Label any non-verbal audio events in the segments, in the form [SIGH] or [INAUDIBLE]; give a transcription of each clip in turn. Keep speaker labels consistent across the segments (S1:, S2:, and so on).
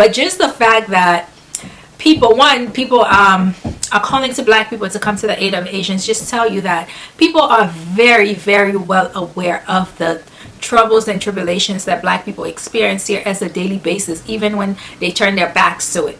S1: but just the fact that people one people um are calling to black people to come to the aid of asians just tell you that people are very very well aware of the troubles and tribulations that black people experience here as a daily basis even when they turn their backs to it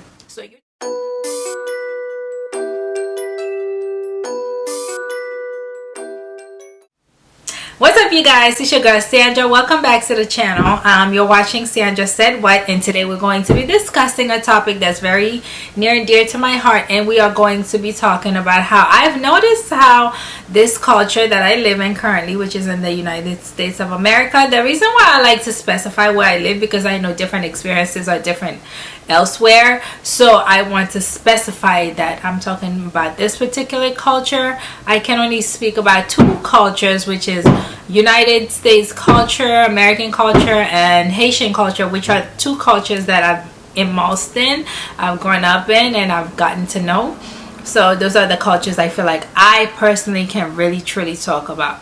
S1: up you guys? It's your girl Sandra. Welcome back to the channel. Um, you're watching Sandra Said What and today we're going to be discussing a topic that's very near and dear to my heart and we are going to be talking about how I've noticed how this culture that I live in currently which is in the United States of America the reason why I like to specify where I live because I know different experiences are different elsewhere. So I want to specify that I'm talking about this particular culture. I can only speak about two cultures which is United States culture American culture and Haitian culture which are two cultures that I've immersed in I've grown up in and I've gotten to know. So those are the cultures I feel like I personally can really truly talk about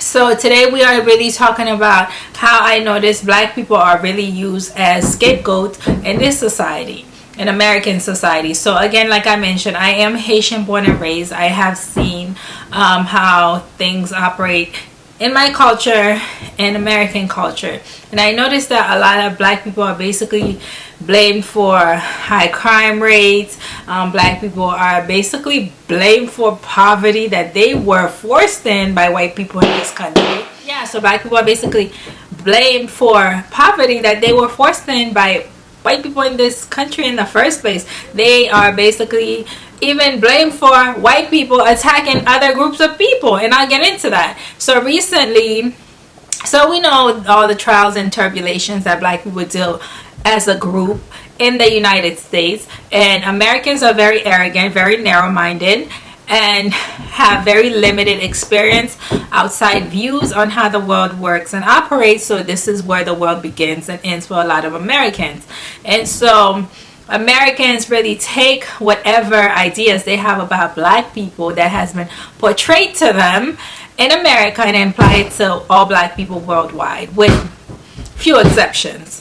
S1: so today we are really talking about how I notice black people are really used as scapegoats in this society in American society. So again like I mentioned I am Haitian born and raised. I have seen um, how things operate in my culture and American culture. And I noticed that a lot of black people are basically blamed for high crime rates. Um, black people are basically blamed for poverty that they were forced in by white people in this country. Yeah so black people are basically blamed for poverty that they were forced in by white people in this country in the first place. They are basically even blamed for white people attacking other groups of people and I'll get into that. So recently so we know all the trials and turbulations that black people deal as a group in the United States. And Americans are very arrogant very narrow-minded and have very limited experience outside views on how the world works and operates. So this is where the world begins and ends for a lot of Americans. And so Americans really take whatever ideas they have about black people that has been portrayed to them in America and apply it to all black people worldwide with few exceptions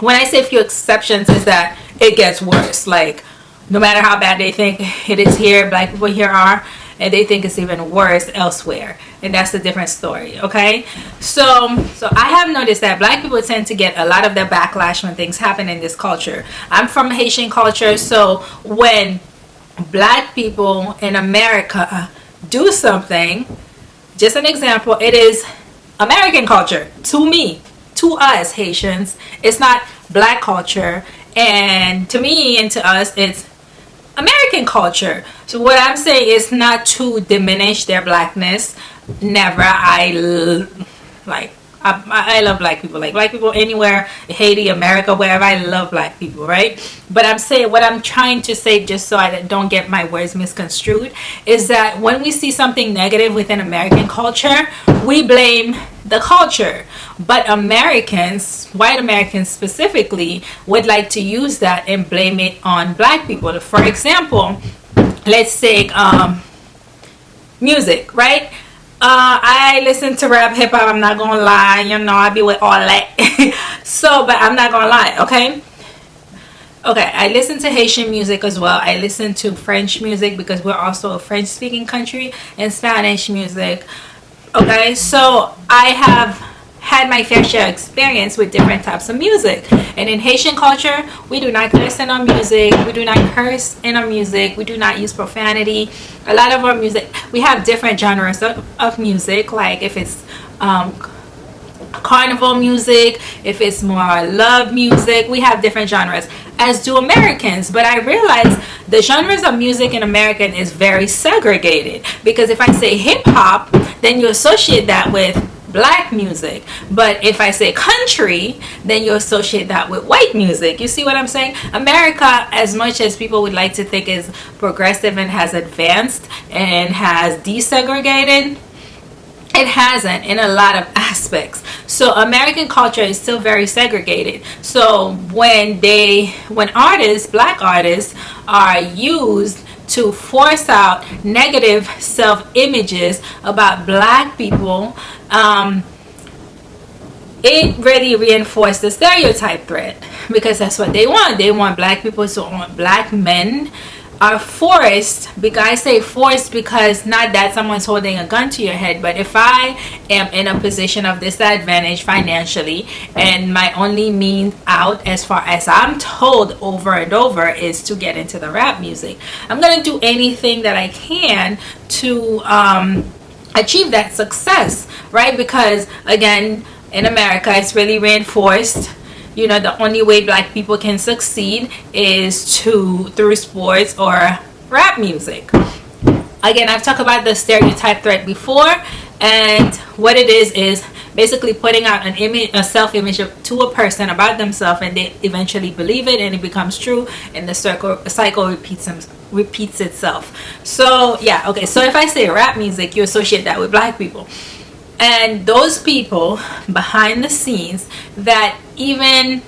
S1: when I say a few exceptions is that it gets worse. Like no matter how bad they think it is here black people here are and they think it's even worse elsewhere. And that's a different story okay? So so i have noticed that black people tend to get a lot of the backlash when things happen in this culture. I'm from haitian culture so when black people in america do something just an example it is american culture to me to us Haitians. It's not black culture. And to me and to us, it's American culture. So what I'm saying is not to diminish their blackness. Never. I like I, I, love black people like black people anywhere Haiti America wherever I love black people right but I'm saying what I'm trying to say just so I don't get my words misconstrued is that when we see something negative within American culture we blame the culture but Americans white Americans specifically would like to use that and blame it on black people for example let's say um, music right uh, I listen to rap hip hop. I'm not gonna lie. You know, I be with all that. [LAUGHS] so, but I'm not gonna lie. Okay. Okay, I listen to Haitian music as well. I listen to French music because we're also a French speaking country and Spanish music. Okay, so I have had my fair share experience with different types of music. And in Haitian culture we do not curse in our music we do not curse in our music we do not use profanity. A lot of our music we have different genres of, of music like if it's um, carnival music if it's more love music we have different genres as do Americans. But I realize the genres of music in American is very segregated because if I say hip-hop then you associate that with black music. But if I say country then you associate that with white music. You see what I'm saying? America as much as people would like to think is progressive and has advanced and has desegregated it hasn't in a lot of aspects. So American culture is still very segregated. So when they when artists black artists are used to force out negative self images about black people um, it really reinforced the stereotype threat because that's what they want. They want black people to want black men are forced because I say forced because not that someone's holding a gun to your head but if I am in a position of disadvantage financially and my only means out as far as I'm told over and over is to get into the rap music I'm gonna do anything that I can to um, achieve that success right? Because again in America it's really reinforced you know the only way black people can succeed is to through sports or rap music. Again I've talked about the stereotype threat before and what it is is basically putting out an image a self-image to a person about themselves and they eventually believe it and it becomes true and the circle cycle repeats repeats itself. So yeah okay so if I say rap music you associate that with black people and those people behind the scenes that even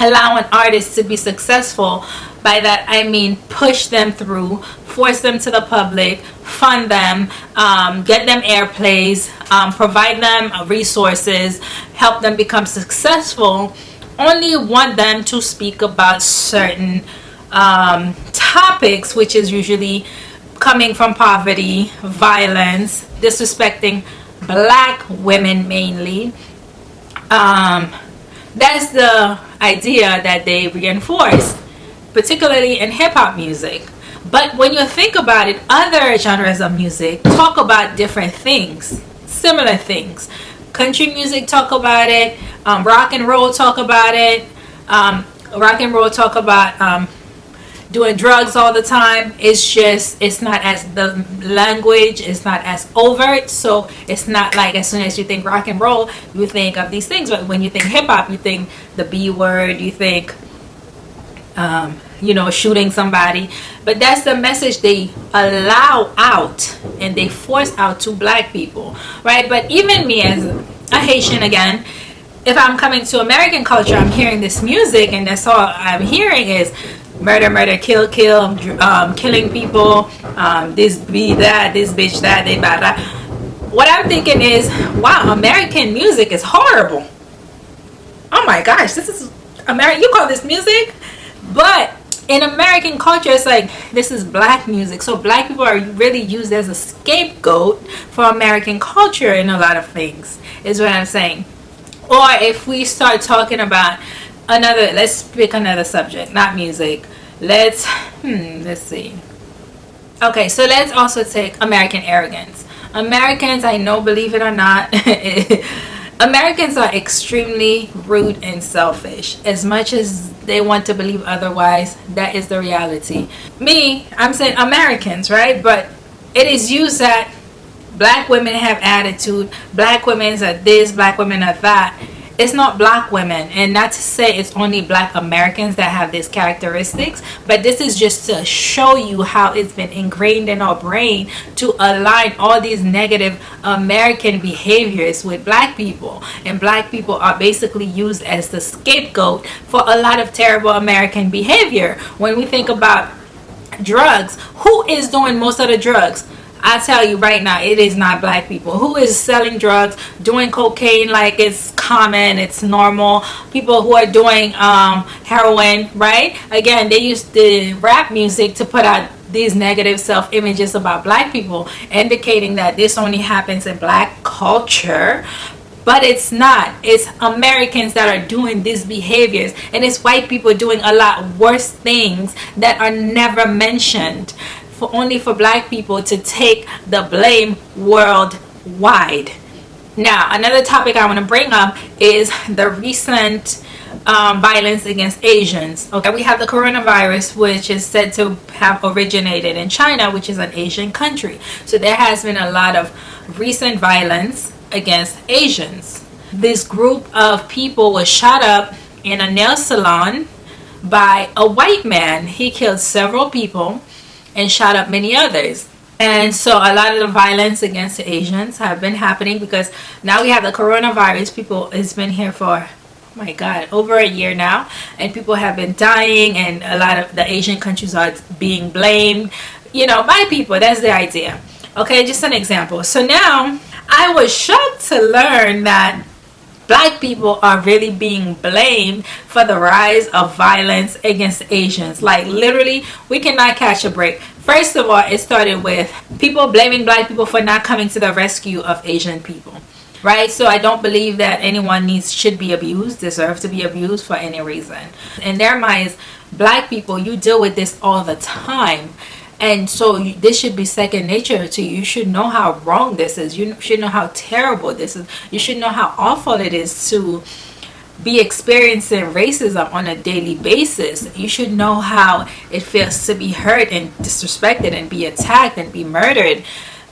S1: allow an artist to be successful by that I mean push them through force them to the public fund them um, get them airplays um, provide them resources help them become successful only want them to speak about certain um, topics which is usually coming from poverty violence disrespecting black women mainly. Um, that's the idea that they reinforce particularly in hip-hop music. But when you think about it other genres of music talk about different things similar things. Country music talk about it um, rock and roll talk about it um, rock and roll talk about um, doing drugs all the time it's just it's not as the language it's not as overt so it's not like as soon as you think rock and roll you think of these things. But when you think hip-hop you think the b word you think um, you know shooting somebody. But that's the message they allow out and they force out to black people right? But even me as a haitian again if i'm coming to american culture i'm hearing this music and that's all i'm hearing is murder, murder, kill, kill, um, killing people, um, this be that, this bitch that, they blah, blah. What I'm thinking is, wow, American music is horrible. Oh my gosh, this is American. You call this music? But in American culture, it's like this is black music. So black people are really used as a scapegoat for American culture in a lot of things, is what I'm saying. Or if we start talking about another let's pick another subject not music let's hmm let's see. Okay so let's also take american arrogance. Americans i know believe it or not [LAUGHS] americans are extremely rude and selfish. As much as they want to believe otherwise that is the reality. Me i'm saying americans right? But it is used that black women have attitude black women are this black women are that it's not black women and not to say it's only black americans that have these characteristics but this is just to show you how it's been ingrained in our brain to align all these negative american behaviors with black people. And black people are basically used as the scapegoat for a lot of terrible american behavior. When we think about drugs who is doing most of the drugs I tell you right now, it is not black people. Who is selling drugs, doing cocaine like it's common, it's normal. People who are doing um, heroin, right? Again, they use the rap music to put out these negative self-images about black people, indicating that this only happens in black culture but it's not it's americans that are doing these behaviors and it's white people doing a lot worse things that are never mentioned for only for black people to take the blame worldwide. Now, another topic I want to bring up is the recent um, violence against Asians. Okay, we have the coronavirus, which is said to have originated in China, which is an Asian country. So there has been a lot of recent violence against Asians. This group of people was shot up in a nail salon by a white man. He killed several people and shot up many others. And so a lot of the violence against the Asians have been happening because now we have the coronavirus. People it's been here for oh my god over a year now. And people have been dying and a lot of the Asian countries are being blamed. You know by people that's the idea. Okay just an example. So now I was shocked to learn that black people are really being blamed for the rise of violence against Asians. Like literally, we cannot catch a break. First of all, it started with people blaming black people for not coming to the rescue of Asian people. Right? So I don't believe that anyone needs should be abused, deserve to be abused for any reason. In their minds, black people, you deal with this all the time and so this should be second nature to you. You should know how wrong this is. You should know how terrible this is. You should know how awful it is to be experiencing racism on a daily basis. You should know how it feels to be hurt and disrespected and be attacked and be murdered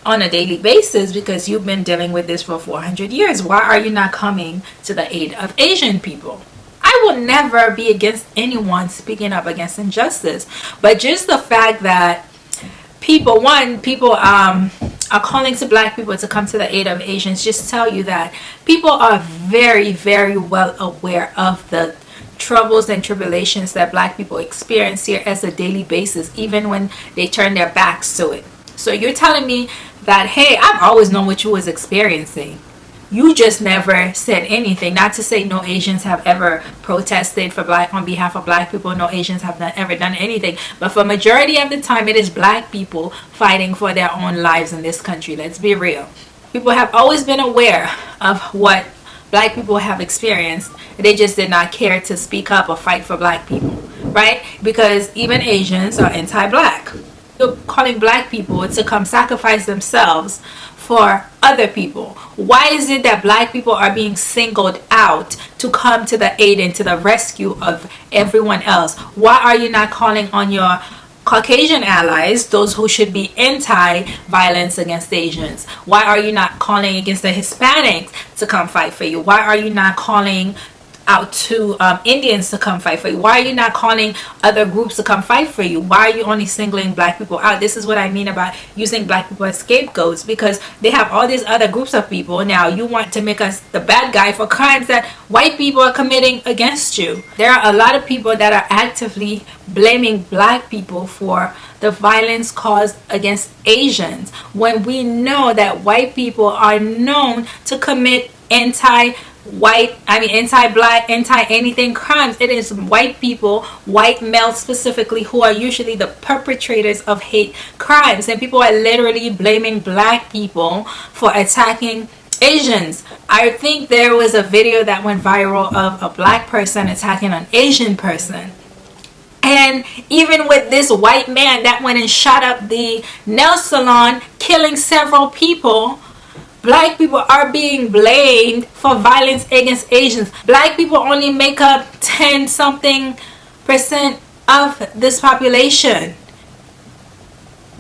S1: on a daily basis because you've been dealing with this for 400 years. Why are you not coming to the aid of asian people? I will never be against anyone speaking up against injustice. But just the fact that people one people um are calling to black people to come to the aid of asians. Just tell you that people are very very well aware of the troubles and tribulations that black people experience here as a daily basis even when they turn their backs to it. So you're telling me that hey i've always known what you was experiencing you just never said anything. Not to say no asians have ever protested for black on behalf of black people. No asians have not ever done anything. But for majority of the time it is black people fighting for their own lives in this country. Let's be real. People have always been aware of what black people have experienced. They just did not care to speak up or fight for black people right? Because even asians are anti-black. Calling black people to come sacrifice themselves for other people? Why is it that black people are being singled out to come to the aid and to the rescue of everyone else? Why are you not calling on your Caucasian allies, those who should be anti-violence against Asians? Why are you not calling against the Hispanics to come fight for you? Why are you not calling out to um, Indians to come fight for you? Why are you not calling other groups to come fight for you? Why are you only singling black people out? This is what I mean about using black people as scapegoats because they have all these other groups of people. Now you want to make us the bad guy for crimes that white people are committing against you. There are a lot of people that are actively blaming black people for the violence caused against Asians when we know that white people are known to commit anti white i mean anti-black anti-anything crimes. It is white people white males specifically who are usually the perpetrators of hate crimes. And people are literally blaming black people for attacking asians. I think there was a video that went viral of a black person attacking an asian person. And even with this white man that went and shot up the nail salon killing several people black people are being blamed for violence against Asians. Black people only make up 10 something percent of this population.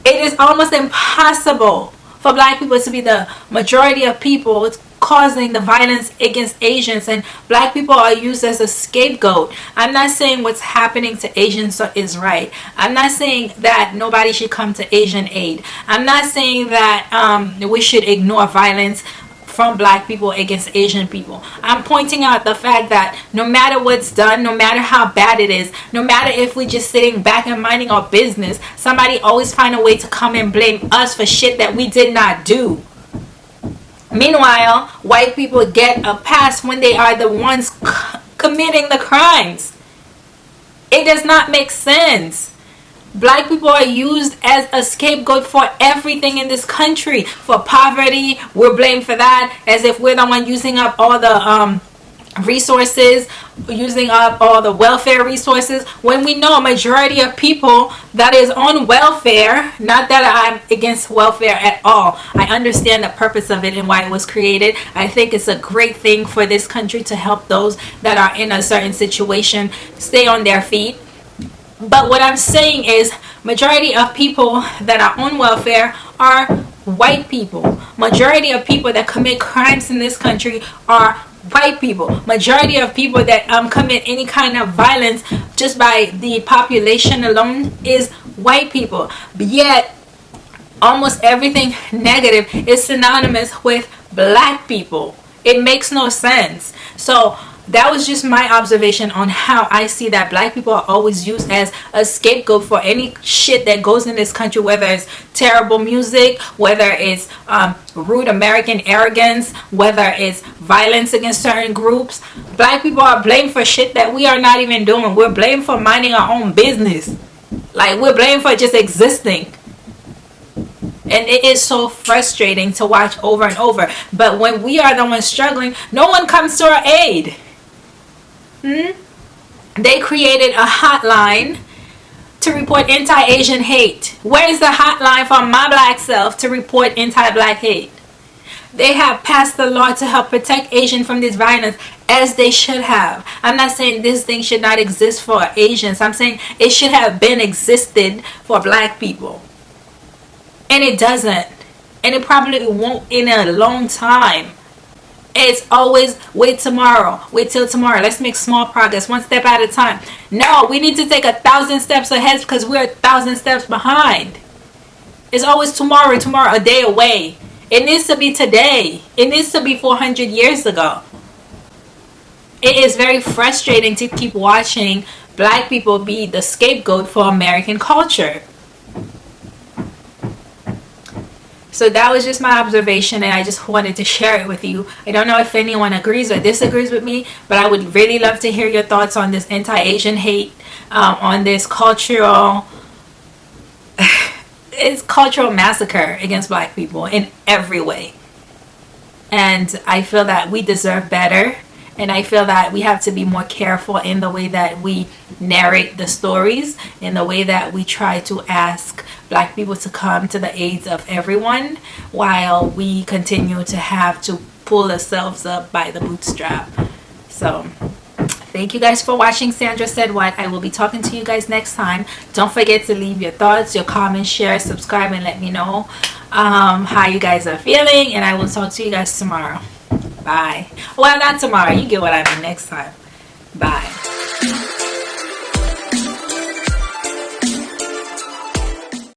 S1: It is almost impossible for black people to be the majority of people it's causing the violence against Asians and black people are used as a scapegoat. I'm not saying what's happening to Asians is right. I'm not saying that nobody should come to Asian aid. I'm not saying that um, we should ignore violence from black people against Asian people. I'm pointing out the fact that no matter what's done, no matter how bad it is, no matter if we're just sitting back and minding our business, somebody always find a way to come and blame us for shit that we did not do. Meanwhile, white people get a pass when they are the ones committing the crimes. It does not make sense. Black people are used as a scapegoat for everything in this country. For poverty, we're blamed for that as if we're the one using up all the um, resources using up all the welfare resources when we know a majority of people that is on welfare not that i'm against welfare at all. I understand the purpose of it and why it was created. I think it's a great thing for this country to help those that are in a certain situation stay on their feet but what i'm saying is majority of people that are on welfare are white people. Majority of people that commit crimes in this country are white people. Majority of people that um commit any kind of violence just by the population alone is white people. But yet almost everything negative is synonymous with black people. It makes no sense. So that was just my observation on how I see that black people are always used as a scapegoat for any shit that goes in this country, whether it's terrible music, whether it's um, rude American arrogance, whether it's violence against certain groups. Black people are blamed for shit that we are not even doing. We're blamed for minding our own business. Like, we're blamed for just existing and it is so frustrating to watch over and over but when we are the ones struggling no one comes to our aid Hmm? They created a hotline to report anti-Asian hate. Where is the hotline for my black self to report anti-black hate? They have passed the law to help protect Asian from this violence as they should have. I'm not saying this thing should not exist for Asians. I'm saying it should have been existed for black people. And it doesn't. And it probably won't in a long time. It's always wait tomorrow. Wait till tomorrow. Let's make small progress, one step at a time. No, we need to take a thousand steps ahead because we're a thousand steps behind. It's always tomorrow, tomorrow, a day away. It needs to be today. It needs to be 400 years ago. It is very frustrating to keep watching black people be the scapegoat for American culture. So that was just my observation and I just wanted to share it with you. I don't know if anyone agrees or disagrees with me, but I would really love to hear your thoughts on this anti-Asian hate, um, on this cultural, [LAUGHS] it's cultural massacre against black people in every way. And I feel that we deserve better and I feel that we have to be more careful in the way that we narrate the stories, in the way that we try to ask black people to come to the aids of everyone while we continue to have to pull ourselves up by the bootstrap. So thank you guys for watching. Sandra said what? I will be talking to you guys next time. Don't forget to leave your thoughts your comments share subscribe and let me know um, how you guys are feeling and i will talk to you guys tomorrow Bye. Well, not tomorrow. You get what I mean next time. Bye.